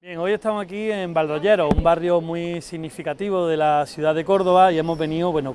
Hoy estamos aquí en Valdollero, un barrio muy significativo de la ciudad de Córdoba y hemos venido, bueno,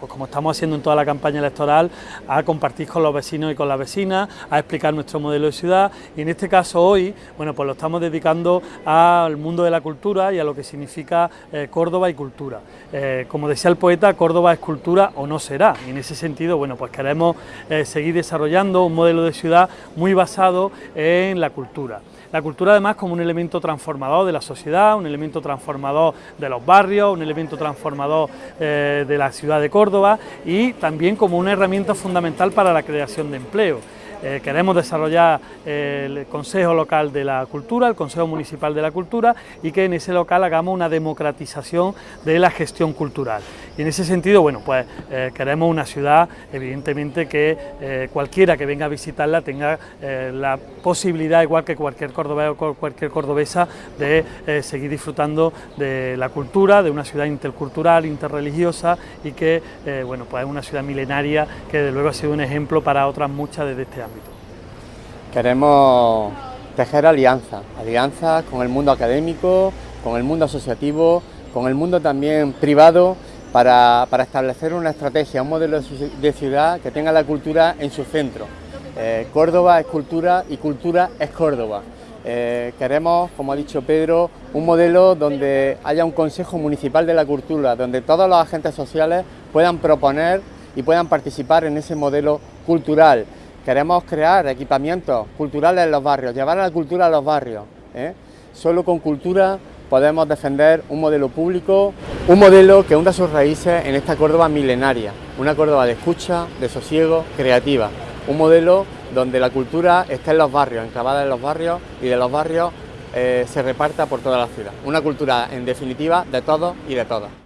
pues como estamos haciendo en toda la campaña electoral, a compartir con los vecinos y con las vecinas, a explicar nuestro modelo de ciudad y en este caso hoy, bueno, pues lo estamos dedicando al mundo de la cultura y a lo que significa eh, Córdoba y cultura. Eh, como decía el poeta, Córdoba es cultura o no será y en ese sentido, bueno, pues queremos eh, seguir desarrollando un modelo de ciudad muy basado en la cultura. La cultura además como un elemento transformador de la sociedad, un elemento transformador de los barrios, un elemento transformador eh, de la ciudad de Córdoba y también como una herramienta fundamental para la creación de empleo. Eh, queremos desarrollar el Consejo Local de la Cultura, el Consejo Municipal de la Cultura y que en ese local hagamos una democratización de la gestión cultural. Y en ese sentido, bueno, pues eh, queremos una ciudad, evidentemente, que eh, cualquiera que venga a visitarla tenga la posibilidad, igual que cualquier cordobés o cualquier cordobesa, de seguir disfrutando de la cultura, de una ciudad intercultural, interreligiosa y que, bueno, pues es una ciudad milenaria que desde luego ha sido un ejemplo para otras muchas desde este ámbito. Queremos tejer alianzas, alianzas con el mundo académico, con el mundo asociativo, con el mundo también privado, para, establecer una estrategia, un modelo de ciudad que tenga la cultura en su centro. Eh, Córdoba es cultura y cultura es Córdoba. Eh, queremos, como ha dicho Pedro, un modelo donde haya un Consejo Municipal de la Cultura, donde todos los agentes sociales puedan proponer y puedan participar en ese modelo cultural. Queremos crear equipamientos culturales en los barrios, llevar a la cultura a los barrios. ¿eh? Solo con cultura podemos defender un modelo público, un modelo que hunda sus raíces en esta Córdoba milenaria, una Córdoba de escucha, de sosiego, creativa, un modelo donde la cultura está en los barrios, enclavada en los barrios y de los barrios eh, se reparta por toda la ciudad. Una cultura, en definitiva, de todos y de todas.